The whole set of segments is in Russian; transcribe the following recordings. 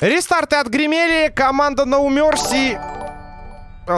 Рестарты отгремели. Команда No Mercy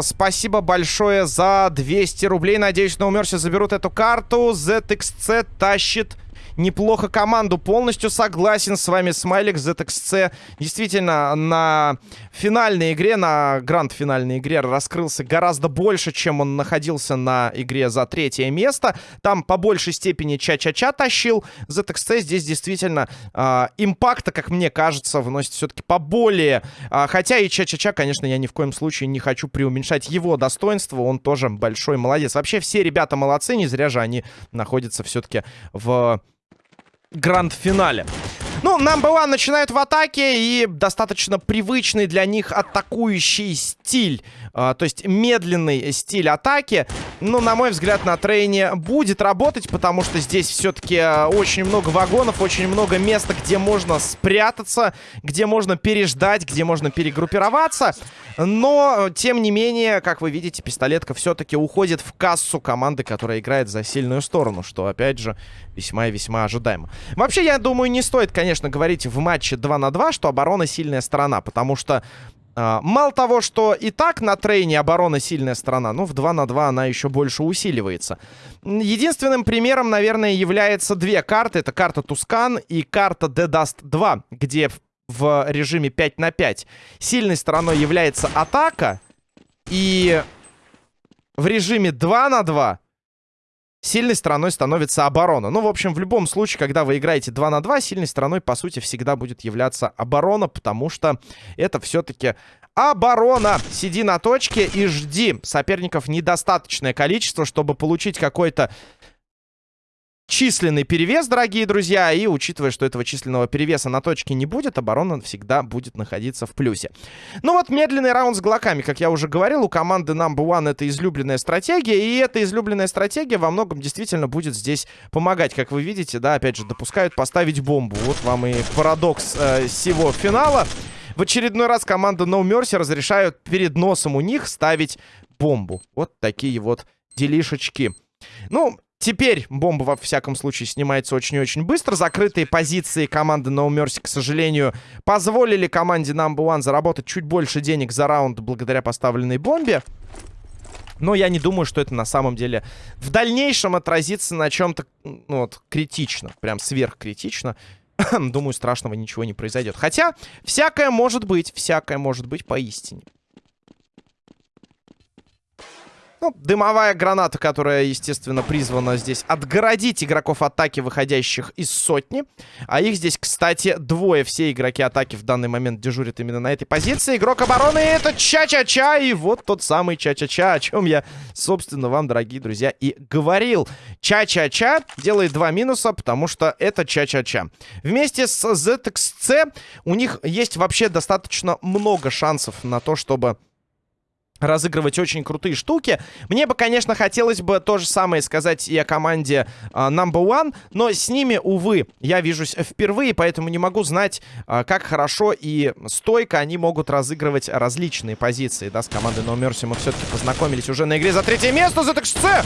Спасибо большое за 200 рублей. Надеюсь, на умерсе заберут эту карту. ZXC тащит неплохо команду. Полностью согласен с вами, Смайлик, ZXC. Действительно, на финальной игре, на гранд-финальной игре раскрылся гораздо больше, чем он находился на игре за третье место. Там по большей степени Ча-Ча-Ча тащил. ZXC здесь действительно э, импакта, как мне кажется, вносит все-таки поболее. Э, хотя и Ча-Ча-Ча, конечно, я ни в коем случае не хочу преуменьшать его достоинство. Он тоже большой молодец. Вообще все ребята молодцы, не зря же они находятся все-таки в гранд-финале. Ну, number one начинают в атаке и достаточно привычный для них атакующий стиль. А, то есть медленный стиль атаки. Ну, на мой взгляд, на трейне будет работать, потому что здесь все-таки а, очень много вагонов, очень много места, где можно спрятаться, где можно переждать, где можно перегруппироваться. Но, тем не менее, как вы видите, пистолетка все-таки уходит в кассу команды, которая играет за сильную сторону, что, опять же, весьма и весьма ожидаемо. Вообще, я думаю, не стоит, конечно, говорить в матче 2 на 2, что оборона сильная сторона, потому что мало того, что и так на трейне оборона сильная сторона, ну, в 2 на 2 она еще больше усиливается. Единственным примером, наверное, является две карты. Это карта Тускан и карта The Dust 2, где в режиме 5 на 5 сильной стороной является атака. И в режиме 2 на 2 сильной стороной становится оборона. Ну, в общем, в любом случае, когда вы играете 2 на 2, сильной стороной, по сути, всегда будет являться оборона, потому что это все-таки оборона. Сиди на точке и жди. Соперников недостаточное количество, чтобы получить какой-то численный перевес, дорогие друзья. И учитывая, что этого численного перевеса на точке не будет, оборона всегда будет находиться в плюсе. Ну вот медленный раунд с глоками, как я уже говорил, у команды Number One это излюбленная стратегия. И эта излюбленная стратегия во многом действительно будет здесь помогать. Как вы видите, да, опять же, допускают поставить бомбу. Вот вам и парадокс э, всего финала. В очередной раз команда No Mercy разрешают перед носом у них ставить бомбу. Вот такие вот делишечки. Ну, Теперь бомба, во всяком случае, снимается очень и очень быстро. Закрытые позиции команды No Mercy, к сожалению, позволили команде Number One заработать чуть больше денег за раунд благодаря поставленной бомбе. Но я не думаю, что это на самом деле в дальнейшем отразится на чем-то ну, вот, критично. Прям сверхкритично. думаю, страшного ничего не произойдет. Хотя, всякое может быть. Всякое может быть поистине. Ну, дымовая граната, которая, естественно, призвана здесь отгородить игроков атаки, выходящих из сотни. А их здесь, кстати, двое. Все игроки атаки в данный момент дежурят именно на этой позиции. Игрок обороны это Ча-Ча-Ча. И вот тот самый Ча-Ча-Ча, о чем я, собственно, вам, дорогие друзья, и говорил. Ча-Ча-Ча делает два минуса, потому что это Ча-Ча-Ча. Вместе с ZXC у них есть вообще достаточно много шансов на то, чтобы разыгрывать очень крутые штуки. Мне бы, конечно, хотелось бы то же самое сказать и о команде uh, Number One, но с ними, увы, я вижусь впервые, поэтому не могу знать, uh, как хорошо и стойко они могут разыгрывать различные позиции. Да, с командой No Mercy мы все-таки познакомились уже на игре за третье место. ZXC!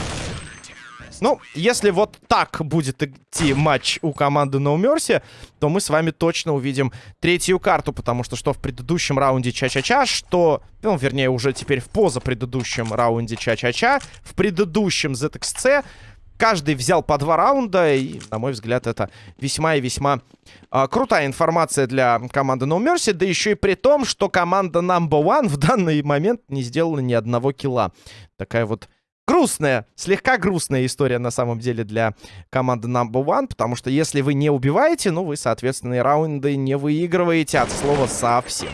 Ну, если вот так будет идти матч у команды No Mercy, то мы с вами точно увидим третью карту, потому что что в предыдущем раунде Ча-Ча-Ча, что, ну, вернее, уже теперь в позапредыдущем раунде Ча-Ча-Ча, в предыдущем ZXC каждый взял по два раунда, и, на мой взгляд, это весьма и весьма э, крутая информация для команды No Mercy, да еще и при том, что команда Number One в данный момент не сделала ни одного килла. Такая вот грустная, слегка грустная история на самом деле для команды Number One, потому что если вы не убиваете, ну, вы, соответственно, и раунды не выигрываете от слова совсем.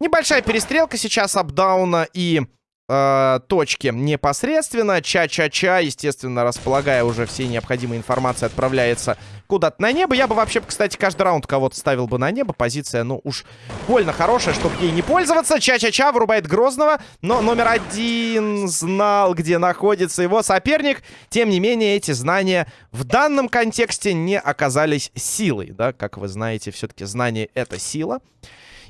Небольшая перестрелка сейчас апдауна и э, точки непосредственно. Ча-ча-ча, естественно, располагая уже всей необходимой информацией, отправляется куда-то на небо. Я бы вообще, кстати, каждый раунд кого-то ставил бы на небо. Позиция, ну, уж больно хорошая, чтобы ей не пользоваться. Ча-ча-ча вырубает Грозного, но номер один знал, где находится его соперник. Тем не менее, эти знания в данном контексте не оказались силой, да, как вы знаете, все-таки знание — это сила.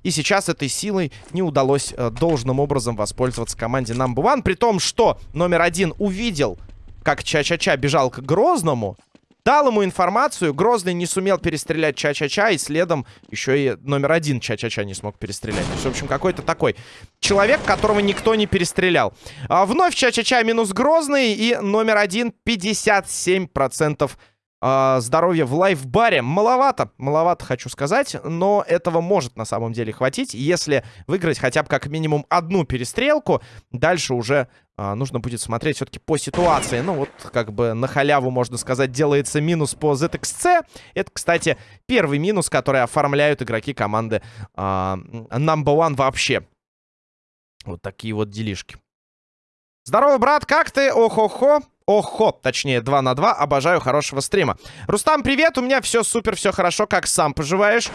И сейчас этой силой не удалось э, должным образом воспользоваться команде Number One. При том, что номер один увидел, как Ча-Ча-Ча бежал к Грозному. Дал ему информацию, Грозный не сумел перестрелять Ча-Ча-Ча, и следом еще и номер один Ча-Ча-Ча не смог перестрелять. То есть, в общем, какой-то такой человек, которого никто не перестрелял. А, вновь Ча-Ча-Ча минус Грозный, и номер один 57% э, здоровья в лайфбаре. Маловато, маловато, хочу сказать, но этого может на самом деле хватить, если выиграть хотя бы как минимум одну перестрелку. Дальше уже э, нужно будет смотреть все-таки по ситуации. Ну вот, как бы на халяву, можно сказать, делается минус по ZXC. Это, кстати, первый минус, который оформляют игроки команды э, Number One вообще. Вот такие вот делишки. Здорово, брат, как ты? Ох-охо. Охо, точнее, 2 на 2. Обожаю хорошего стрима. Рустам, привет, у меня все супер, все хорошо. Как сам поживаешь?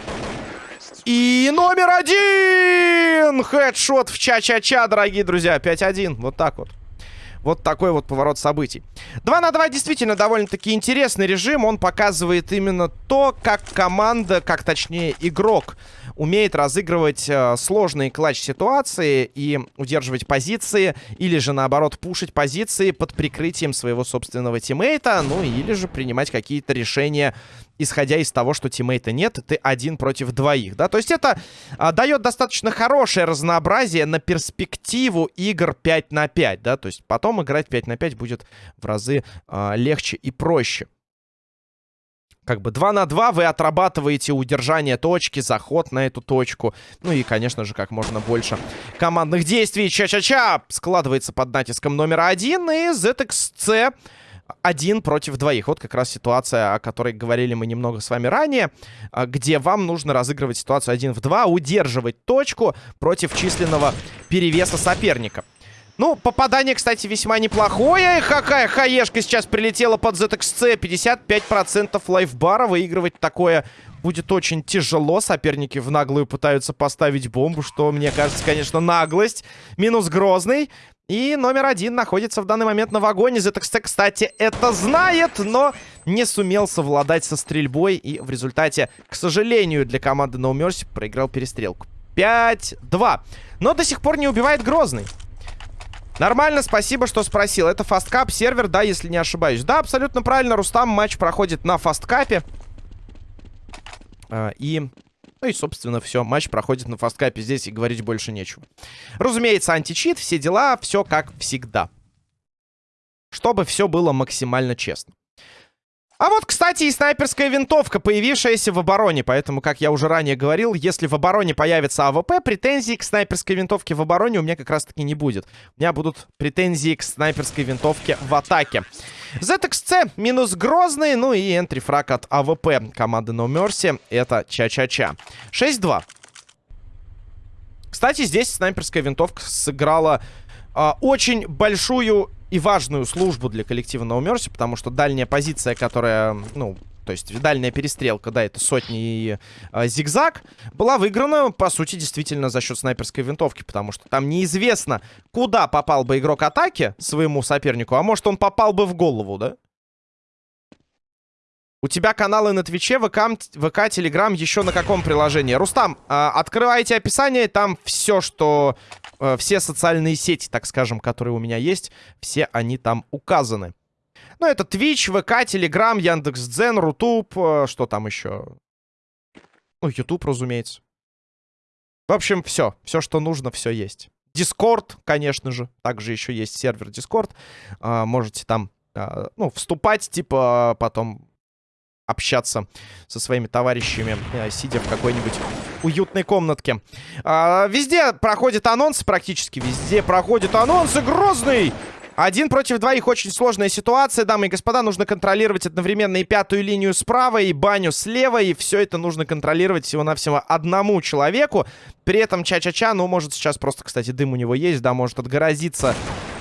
И номер один! Хедшот в ча-ча-ча, дорогие друзья. 5-1. Вот так вот. Вот такой вот поворот событий. 2 на 2 действительно довольно-таки интересный режим. Он показывает именно то, как команда, как точнее игрок, умеет разыгрывать э, сложные клатч-ситуации и удерживать позиции, или же наоборот пушить позиции под прикрытием своего собственного тиммейта, ну или же принимать какие-то решения исходя из того, что тиммейта нет, ты один против двоих, да? То есть это а, дает достаточно хорошее разнообразие на перспективу игр 5 на 5, да? То есть потом играть 5 на 5 будет в разы а, легче и проще. Как бы 2 на 2 вы отрабатываете удержание точки, заход на эту точку. Ну и, конечно же, как можно больше командных действий. Ча-ча-ча складывается под натиском номер один. И ZXC один против двоих. Вот как раз ситуация, о которой говорили мы немного с вами ранее, а, где вам нужно разыгрывать ситуацию один в два, удерживать точку против численного перевеса соперника. Ну, попадание, кстати, весьма неплохое. Какая хаешка сейчас прилетела под ZXC. 55% лайфбара. Выигрывать такое будет очень тяжело. Соперники в наглую пытаются поставить бомбу, что, мне кажется, конечно, наглость. Минус Грозный. И номер один находится в данный момент на вагоне. ZXC, кстати, это знает, но не сумел совладать со стрельбой. И в результате, к сожалению, для команды No Mercy проиграл перестрелку. 5-2. Но до сих пор не убивает Грозный. Нормально, спасибо, что спросил. Это Fastcup сервер, да, если не ошибаюсь. Да, абсолютно правильно, Рустам. Матч проходит на Fastcup е. А, и ну и, собственно, все. Матч проходит на Fastcup е. Здесь и говорить больше нечего. Разумеется, античит, все дела, все как всегда. Чтобы все было максимально честно. А вот, кстати, и снайперская винтовка, появившаяся в обороне. Поэтому, как я уже ранее говорил, если в обороне появится AWP, претензий к снайперской винтовке в обороне у меня как раз-таки не будет. У меня будут претензии к снайперской винтовке в атаке. ZXC минус Грозный, ну и entry frag от AWP команды No Mercy. Это Ча-Ча-Ча. 6-2. Кстати, здесь снайперская винтовка сыграла э, очень большую и важную службу для коллектива No Mercy, потому что дальняя позиция, которая, ну, то есть дальняя перестрелка, да, это сотни и э, зигзаг, была выиграна, по сути, действительно за счет снайперской винтовки, потому что там неизвестно, куда попал бы игрок атаки своему сопернику, а может он попал бы в голову, да? У тебя каналы на Твиче, ВК, ВК Телеграм еще на каком приложении? Рустам, э, открывайте описание, там все, что... Э, все социальные сети, так скажем, которые у меня есть, все они там указаны. Ну, это Twitch, ВК, Телеграм, Яндекс.Дзен, Рутуб, э, что там еще? Ну, Ютуб, разумеется. В общем, все. Все, что нужно, все есть. Дискорд, конечно же. Также еще есть сервер Дискорд. Э, можете там, э, ну, вступать, типа, потом общаться со своими товарищами, э, сидя в какой-нибудь уютной комнатке. А, везде проходит анонс, практически везде проходит анонсы. Грозный! Один против двоих очень сложная ситуация, дамы и господа. Нужно контролировать одновременно и пятую линию справа, и баню слева. И все это нужно контролировать всего-навсего одному человеку. При этом Ча-Ча-Ча, ну, может сейчас просто, кстати, дым у него есть, да, может отгородиться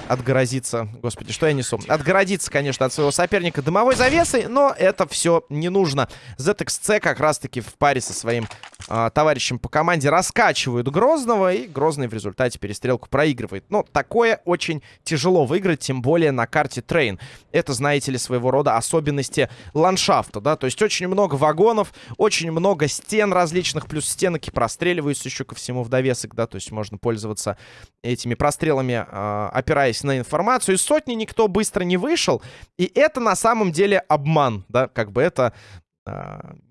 отгородиться. Господи, что я несу? Отгородиться, конечно, от своего соперника дымовой завесой, но это все не нужно. ZXC как раз-таки в паре со своим э, товарищам по команде раскачивают Грозного, и Грозный в результате перестрелку проигрывает. Но такое очень тяжело выиграть, тем более на карте Train. Это, знаете ли, своего рода особенности ландшафта, да, то есть очень много вагонов, очень много стен различных, плюс стенки простреливаются еще ко всему в довесок, да, то есть можно пользоваться этими прострелами, э, опираясь на информацию. Из сотни никто быстро не вышел, и это на самом деле обман, да, как бы это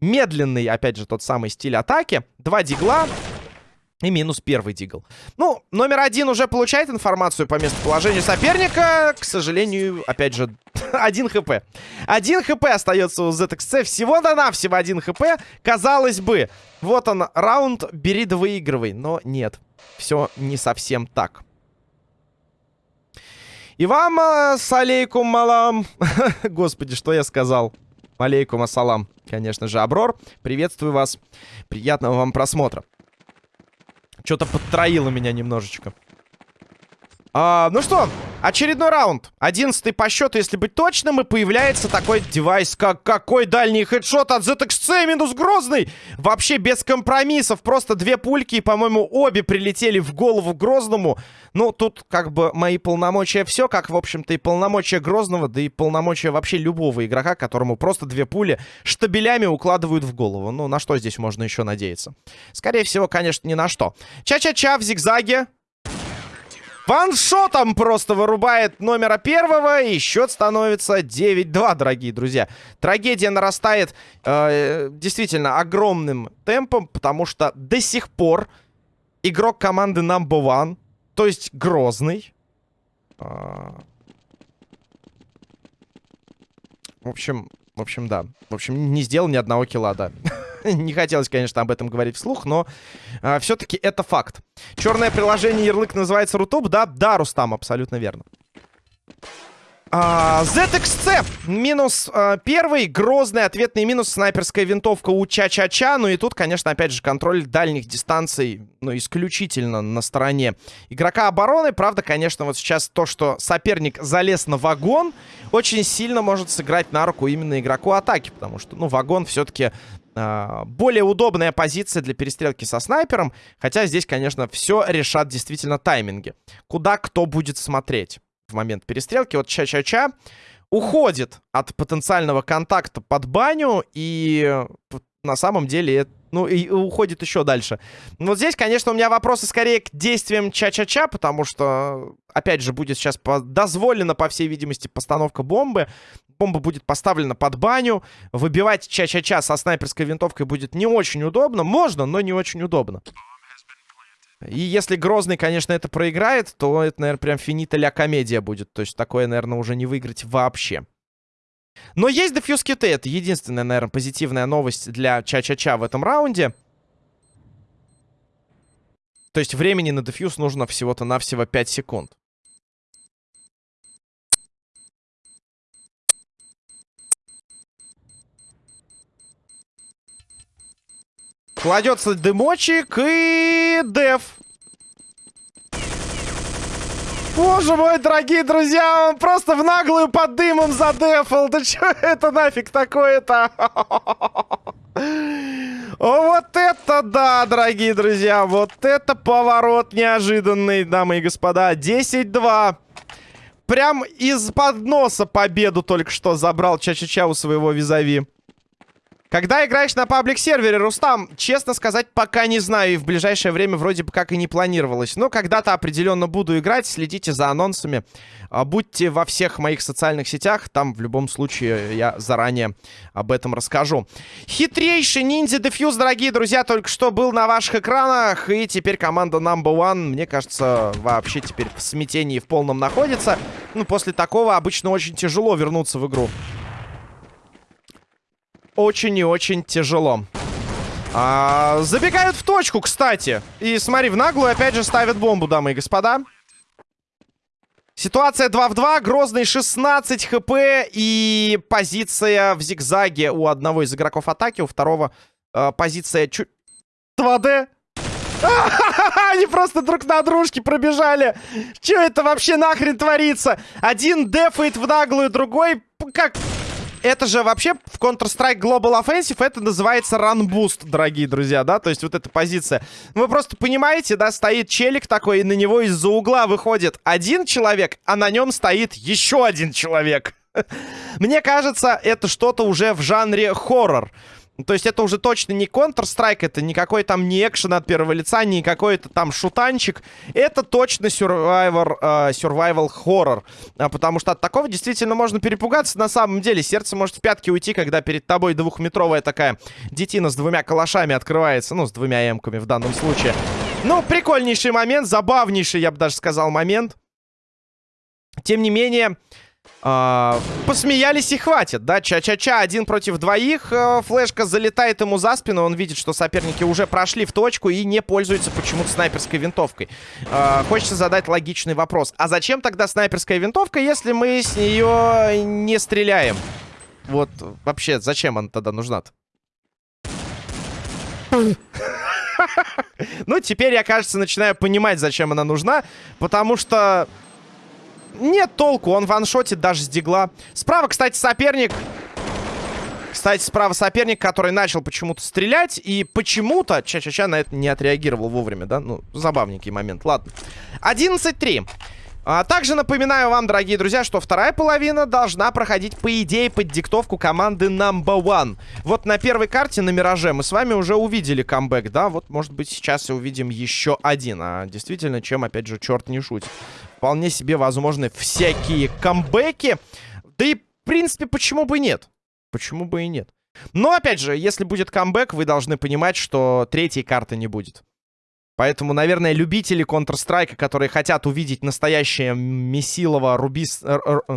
медленный, опять же, тот самый стиль атаки. Два дигла, и минус первый дигл. Ну, номер один уже получает информацию по местоположению соперника. К сожалению, опять же, один хп. Один хп остается у ZXC. Всего-то навсего один хп. Казалось бы, вот он, раунд, бери да выигрывай. Но нет, все не совсем так. И вам, э, салейкум малам. Господи, что я сказал? Алейкум ассалам. Конечно же, Аброр. Приветствую вас. Приятного вам просмотра. Что-то подтроило меня немножечко. А, ну что, очередной раунд. Одиннадцатый по счету, если быть точным. И появляется такой девайс, как какой дальний хедшот от ZXC минус Грозный. Вообще без компромиссов. Просто две пульки, и, по-моему, обе прилетели в голову Грозному. Ну, тут как бы мои полномочия все, как, в общем-то, и полномочия Грозного, да и полномочия вообще любого игрока, которому просто две пули штабелями укладывают в голову. Ну, на что здесь можно еще надеяться? Скорее всего, конечно, ни на что. Ча-ча-ча в зигзаге. Ваншотом просто вырубает номера первого. И счет становится 9-2, дорогие друзья. Трагедия нарастает э, действительно огромным темпом, потому что до сих пор игрок команды Number One, то есть Грозный... Э, в общем, в общем, да. В общем, не сделал ни одного килла, да. не хотелось, конечно, об этом говорить вслух, но а, все-таки это факт. Черное приложение ярлык называется Рутуб, да? Да, Рустам, абсолютно верно. А, ZXC минус а, первый, грозный ответный минус, снайперская винтовка у Ча-Ча-Ча. Ну и тут, конечно, опять же, контроль дальних дистанций, ну, исключительно на стороне игрока обороны. Правда, конечно, вот сейчас то, что соперник залез на вагон, очень сильно может сыграть на руку именно игроку атаки, потому что, ну, вагон все-таки более удобная позиция для перестрелки со снайпером. Хотя здесь, конечно, все решат действительно тайминги. Куда кто будет смотреть в момент перестрелки. Вот Ча-Ча-Ча уходит от потенциального контакта под баню. И на самом деле ну, и уходит еще дальше. Вот здесь, конечно, у меня вопросы скорее к действиям Ча-Ча-Ча, потому что, опять же, будет сейчас дозволена, по всей видимости, постановка бомбы. Бомба будет поставлена под баню. Выбивать Ча-Ча-Ча со снайперской винтовкой будет не очень удобно. Можно, но не очень удобно. И если Грозный, конечно, это проиграет, то это, наверное, прям финита ля комедия будет. То есть такое, наверное, уже не выиграть вообще. Но есть дефьюз киты. Это единственная, наверное, позитивная новость для Ча-Ча-Ча в этом раунде. То есть времени на дефьюз нужно всего-то навсего 5 секунд. Кладется дымочек и деф. Боже мой, дорогие друзья, он просто в наглую под дымом задефал. Да что это нафиг такое-то? Вот это да, дорогие друзья. Вот это поворот неожиданный, дамы и господа. 10-2. Прям из-под носа победу только что забрал Ча-Ча-Ча у своего визави. Когда играешь на паблик-сервере, Рустам, честно сказать, пока не знаю. И в ближайшее время вроде бы как и не планировалось. Но когда-то определенно буду играть. Следите за анонсами. А, будьте во всех моих социальных сетях. Там в любом случае я заранее об этом расскажу. Хитрейший ниндзя дефьюз, дорогие друзья, только что был на ваших экранах. И теперь команда Number One, мне кажется, вообще теперь в смятении в полном находится. Ну, после такого обычно очень тяжело вернуться в игру очень и очень тяжело. А, забегают в точку, кстати. И смотри, в наглую опять же ставят бомбу, дамы и господа. Ситуация 2 в 2. Грозный 16 хп. И позиция в зигзаге у одного из игроков атаки. У второго э, позиция чуть... 2D. Они просто друг на дружке пробежали. Че это вообще нахрен творится? Один дефает в наглую, другой... Как... это же вообще в Counter-Strike Global Offensive это называется Run Boost, дорогие друзья, да? То есть вот эта позиция. Вы просто понимаете, да, стоит челик такой, и на него из-за угла выходит один человек, а на нем стоит еще один человек. Мне кажется, это что-то уже в жанре хоррор. То есть это уже точно не Counter-Strike, это никакой там не экшен от первого лица, не какой-то там шутанчик. Это точно survivor, э, survival horror. А, потому что от такого действительно можно перепугаться на самом деле. Сердце может в пятки уйти, когда перед тобой двухметровая такая детина с двумя калашами открывается. Ну, с двумя эмками в данном случае. Ну, прикольнейший момент, забавнейший, я бы даже сказал, момент. Тем не менее... А, посмеялись и хватит, да? Ча-ча-ча, один против двоих. А, флешка залетает ему за спину. Он видит, что соперники уже прошли в точку и не пользуются почему-то снайперской винтовкой. А, хочется задать логичный вопрос. А зачем тогда снайперская винтовка, если мы с нее не стреляем? Вот вообще, зачем она тогда нужна-то? Ну, теперь я, кажется, начинаю понимать, зачем она нужна. Потому что нет толку, он ваншотит даже с дигла. Справа, кстати, соперник. Кстати, справа соперник, который начал почему-то стрелять. И почему-то Ча-Ча-Ча на это не отреагировал вовремя, да? Ну, забавненький момент, ладно. 11-3. А, также напоминаю вам, дорогие друзья, что вторая половина должна проходить, по идее, под диктовку команды Number One. Вот на первой карте на Мираже мы с вами уже увидели камбэк, да? Вот, может быть, сейчас и увидим еще один. А действительно, чем, опять же, черт не шутит. Вполне себе возможны всякие камбэки. Да и, в принципе, почему бы и нет? Почему бы и нет? Но, опять же, если будет камбэк, вы должны понимать, что третьей карты не будет. Поэтому, наверное, любители Counter-Strike, которые хотят увидеть настоящее Месилова, Рубис...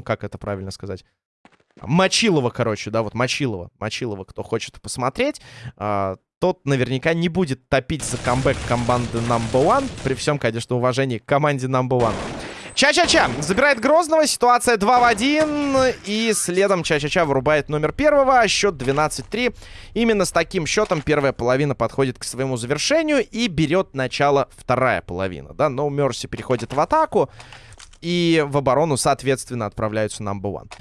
Как это правильно сказать? Мочилова, короче, да, вот Мочилова. Мочилова, кто хочет посмотреть, э, тот наверняка не будет топить за камбэк команды Number One. При всем, конечно, уважении к команде Number One. Ча-ча-ча забирает Грозного, ситуация 2 в 1. И следом Ча-ча-ча вырубает номер первого, счет 12-3. Именно с таким счетом первая половина подходит к своему завершению и берет начало вторая половина. Да, No Mercy переходит в атаку. И в оборону, соответственно, отправляются Number One.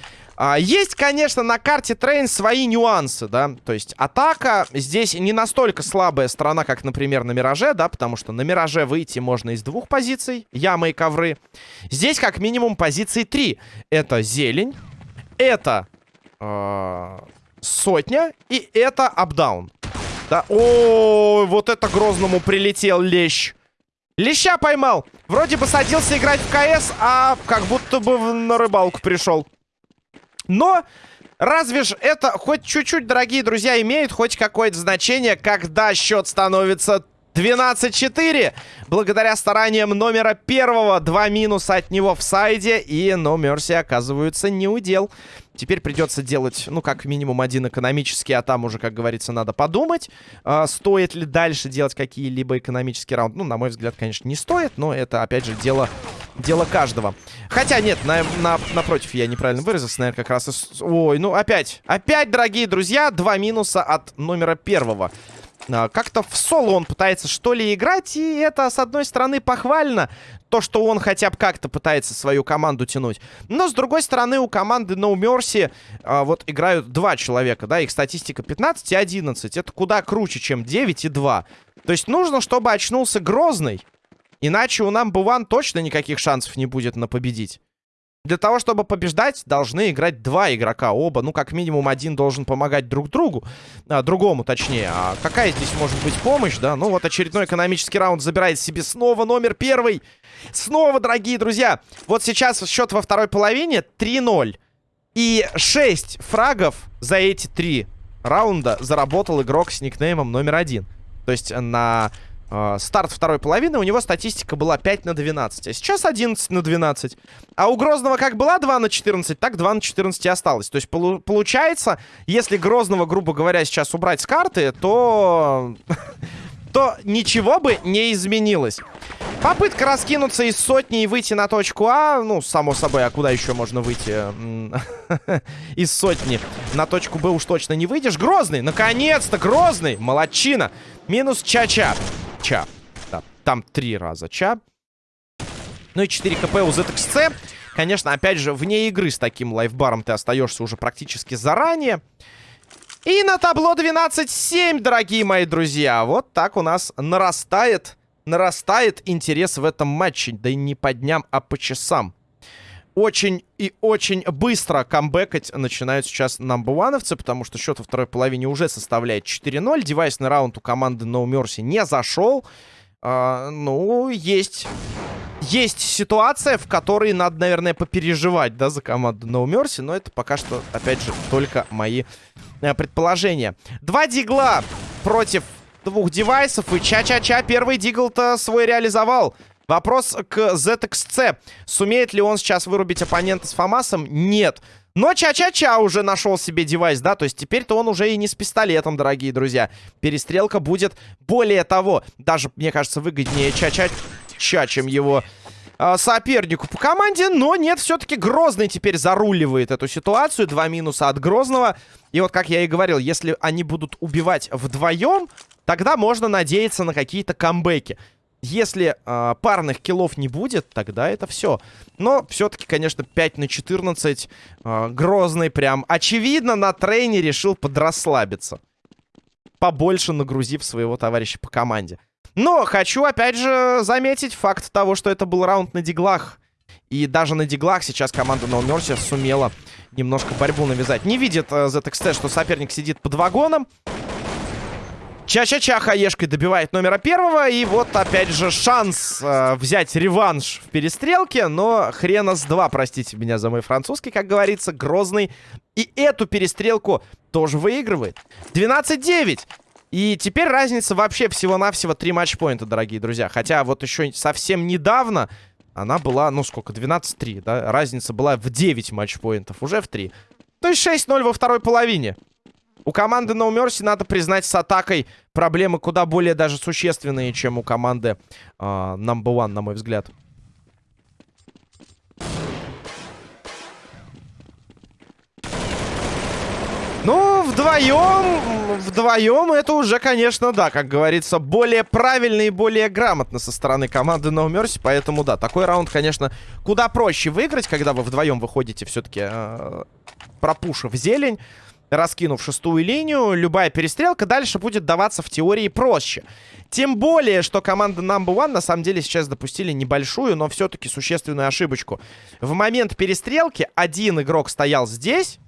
А, есть, конечно, на карте Train свои нюансы, да. То есть атака здесь не настолько слабая сторона, как, например, на Мираже, да. Потому что на Мираже выйти можно из двух позиций. Ямы и ковры. Здесь как минимум позиции три. Это зелень. Это э, сотня. И это апдаун. Да. О, вот это Грозному прилетел лещ. Леща поймал. Вроде бы садился играть в КС, а как будто бы на рыбалку пришел. Но разве ж это хоть чуть-чуть, дорогие друзья, имеет хоть какое-то значение, когда счет становится 12-4. Благодаря стараниям номера первого. Два минуса от него в сайде. И No Mercy оказываются не удел. Теперь придется делать, ну, как минимум один экономический, а там уже, как говорится, надо подумать, э, стоит ли дальше делать какие-либо экономические раунды. Ну, на мой взгляд, конечно, не стоит, но это, опять же, дело, дело каждого. Хотя, нет, на, на, напротив, я неправильно выразился, наверное, как раз... И... Ой, ну, опять, опять, дорогие друзья, два минуса от номера первого. А, как-то в соло он пытается что ли играть, и это, с одной стороны, похвально, то, что он хотя бы как-то пытается свою команду тянуть. Но, с другой стороны, у команды No Mercy а, вот играют два человека, да, их статистика 15 и 11. Это куда круче, чем 9 и 2. То есть нужно, чтобы очнулся Грозный, иначе у нам Буван точно никаких шансов не будет на победить. Для того, чтобы побеждать, должны играть два игрока. Оба, ну, как минимум, один должен помогать друг другу. А, другому, точнее. А какая здесь может быть помощь, да? Ну, вот очередной экономический раунд забирает себе снова номер первый. Снова, дорогие друзья. Вот сейчас счет во второй половине 3-0. И 6 фрагов за эти три раунда заработал игрок с никнеймом номер один. То есть на э, старт второй половины у него статистика была 5 на 12, а сейчас 11 на 12. А у Грозного как была 2 на 14, так 2 на 14 и осталось. То есть полу получается, если Грозного, грубо говоря, сейчас убрать с карты, то... то ничего бы не изменилось. Попытка раскинуться из сотни и выйти на точку А. Ну, само собой, а куда еще можно выйти из сотни? На точку Б уж точно не выйдешь. Грозный, наконец-то, Грозный. Молодчина. Минус Ча-Ча. Ча. Да, там три раза Ча. Ну и 4 КП у ZXC. Конечно, опять же, вне игры с таким лайфбаром ты остаешься уже практически заранее. И на табло 12-7, дорогие мои друзья. Вот так у нас нарастает, нарастает интерес в этом матче. Да и не по дням, а по часам. Очень и очень быстро камбэкать начинают сейчас намбуановцы, потому что счет во второй половине уже составляет 4-0. Девайсный раунд у команды No Mercy не зашел. А, ну, есть есть ситуация, в которой надо, наверное, попереживать, да, за команду No Mercy, но это пока что, опять же, только мои э, предположения. Два дигла против двух девайсов, и ча-ча-ча первый дигл-то свой реализовал. Вопрос к ZXC. Сумеет ли он сейчас вырубить оппонента с Фомасом? Нет. Но Ча-Ча-Ча уже нашел себе девайс, да? То есть теперь-то он уже и не с пистолетом, дорогие друзья. Перестрелка будет более того, даже, мне кажется, выгоднее Ча-Ча-Ча, чем его э, сопернику по команде. Но нет, все-таки Грозный теперь заруливает эту ситуацию. Два минуса от Грозного. И вот, как я и говорил, если они будут убивать вдвоем, тогда можно надеяться на какие-то камбэки. Если э, парных киллов не будет, тогда это все. Но все-таки, конечно, 5 на 14. Э, грозный прям. Очевидно, на трейне решил подрасслабиться. Побольше нагрузив своего товарища по команде. Но хочу, опять же, заметить факт того, что это был раунд на диглах. И даже на диглах сейчас команда No Mercy сумела немножко борьбу навязать. Не видит э, ZXT, что соперник сидит под вагоном. Ча-ча-ча хаешкой добивает номера первого. И вот опять же шанс э, взять реванш в перестрелке. Но хрена с два, простите меня за мой французский, как говорится, Грозный. И эту перестрелку тоже выигрывает. 12-9. И теперь разница вообще всего-навсего 3 матчпоинта, дорогие друзья. Хотя вот еще совсем недавно она была, ну сколько, 12-3, да? Разница была в 9 матчпоинтов, уже в 3. То есть 6-0 во второй половине. У команды No Mercy, надо признать, с атакой проблемы куда более даже существенные, чем у команды э, Number One, на мой взгляд. Ну, вдвоем, вдвоем это уже, конечно, да, как говорится, более правильно и более грамотно со стороны команды No Mercy, поэтому, да, такой раунд, конечно, куда проще выиграть, когда вы вдвоем выходите все-таки э, пропушив зелень раскинув шестую линию, любая перестрелка дальше будет даваться в теории проще. Тем более, что команда Number One на самом деле сейчас допустили небольшую, но все-таки существенную ошибочку. В момент перестрелки один игрок стоял здесь,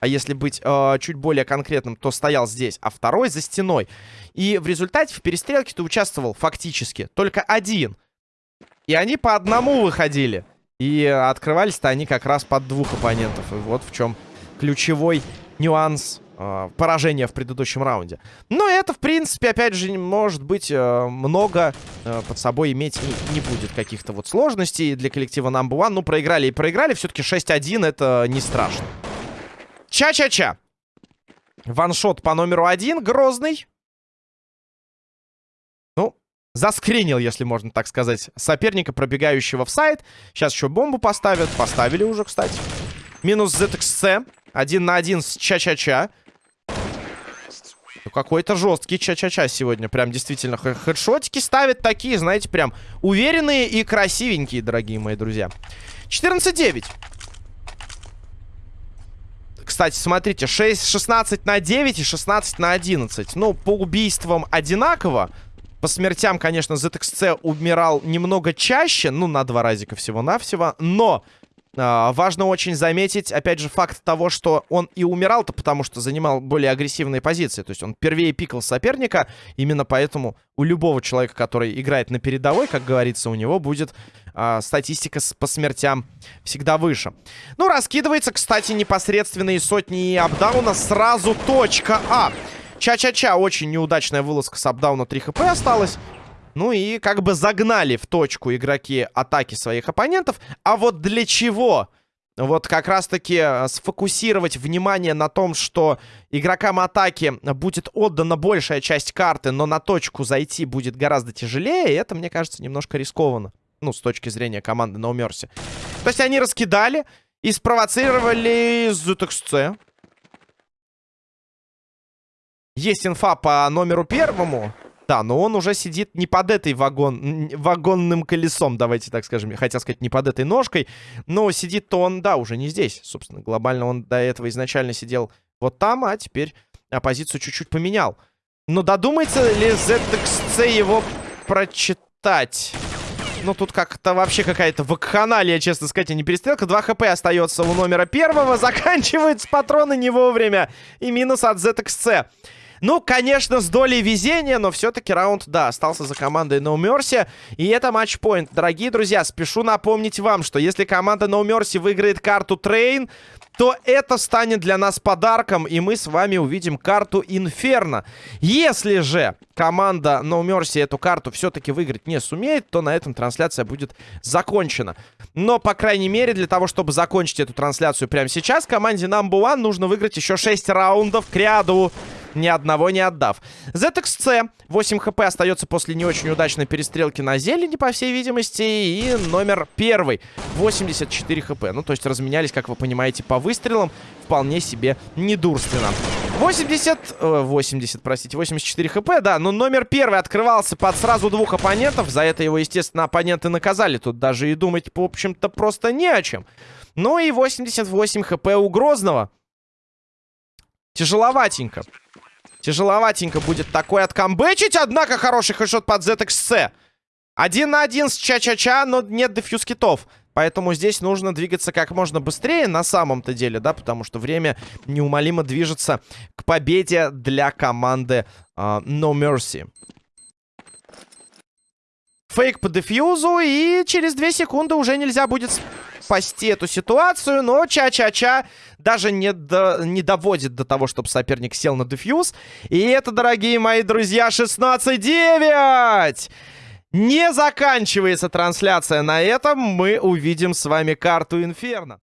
а если быть э, чуть более конкретным, то стоял здесь, а второй за стеной. И в результате в перестрелке ты участвовал фактически только один. И они по одному выходили. И открывались-то они как раз под двух оппонентов. И вот в чем ключевой нюанс э, поражения в предыдущем раунде. Но это, в принципе, опять же, может быть, э, много э, под собой иметь не, не будет каких-то вот сложностей для коллектива Number One. Ну, проиграли и проиграли. Все-таки 6-1 это не страшно. Ча-ча-ча. Ваншот по номеру один. Грозный. Ну, заскринил, если можно так сказать, соперника, пробегающего в сайт. Сейчас еще бомбу поставят. Поставили уже, кстати. Минус ZXC. Один на один с Ча-Ча-Ча. Ну, какой-то жесткий Ча-Ча-Ча сегодня. Прям действительно хедшотики ставит такие, знаете, прям уверенные и красивенькие, дорогие мои друзья. 14-9. Кстати, смотрите, 6, 16 на 9 и 16 на 11. Ну, по убийствам одинаково. По смертям, конечно, ZXC умирал немного чаще. Ну, на два разика всего-навсего. Но важно очень заметить, опять же, факт того, что он и умирал-то, потому что занимал более агрессивные позиции. То есть он первее пикал соперника. Именно поэтому у любого человека, который играет на передовой, как говорится, у него будет а, статистика по смертям всегда выше. Ну, раскидывается, кстати, непосредственные сотни апдауна. Сразу точка А. Ча-ча-ча, очень неудачная вылазка с апдауна 3 хп осталось. Ну и как бы загнали в точку игроки атаки своих оппонентов. А вот для чего? Вот как раз-таки э, сфокусировать внимание на том, что игрокам атаки будет отдана большая часть карты, но на точку зайти будет гораздо тяжелее, это, мне кажется, немножко рискованно. Ну, с точки зрения команды No Mercy. То есть они раскидали и спровоцировали ZXC. Есть инфа по номеру первому. Да, но он уже сидит не под этой вагон, вагонным колесом, давайте так скажем. Хотел сказать, не под этой ножкой. Но сидит-то он, да, уже не здесь. Собственно, глобально он до этого изначально сидел вот там, а теперь позицию чуть-чуть поменял. Но додумается ли ZXC его прочитать? Ну, тут как-то вообще какая-то вакханалия, честно сказать, а не перестрелка. 2 хп остается у номера первого. Заканчивается патроны не вовремя. И минус от ZXC. Ну, конечно, с долей везения, но все-таки раунд, да, остался за командой No Mercy. И это матчпоинт. Дорогие друзья, спешу напомнить вам, что если команда No Mercy выиграет карту Train, то это станет для нас подарком, и мы с вами увидим карту Инферно. Если же команда No Mercy эту карту все-таки выиграть не сумеет, то на этом трансляция будет закончена. Но, по крайней мере, для того, чтобы закончить эту трансляцию прямо сейчас, команде Number One нужно выиграть еще 6 раундов к ряду ни одного не отдав. ZXC 8 хп остается после не очень удачной перестрелки на зелени, по всей видимости. И номер первый 84 хп. Ну, то есть разменялись, как вы понимаете, по выстрелам. Вполне себе недурственно. 80... Э, 80, простите, 84 хп, да. Но номер первый открывался под сразу двух оппонентов. За это его, естественно, оппоненты наказали. Тут даже и думать, в общем-то, просто не о чем. Ну и 88 хп у Грозного. Тяжеловатенько. Тяжеловатенько будет такой откамбэчить, однако хороший хэшот под ZXC. Один на один с Ча-Ча-Ча, но нет дефьюз китов. Поэтому здесь нужно двигаться как можно быстрее на самом-то деле, да, потому что время неумолимо движется к победе для команды uh, No Mercy. Фейк по дефьюзу, и через 2 секунды уже нельзя будет спасти эту ситуацию, но Ча-Ча-Ча даже не, до, не доводит до того, чтобы соперник сел на дефьюз. И это, дорогие мои друзья, 16-9! Не заканчивается трансляция на этом. Мы увидим с вами карту Инферно.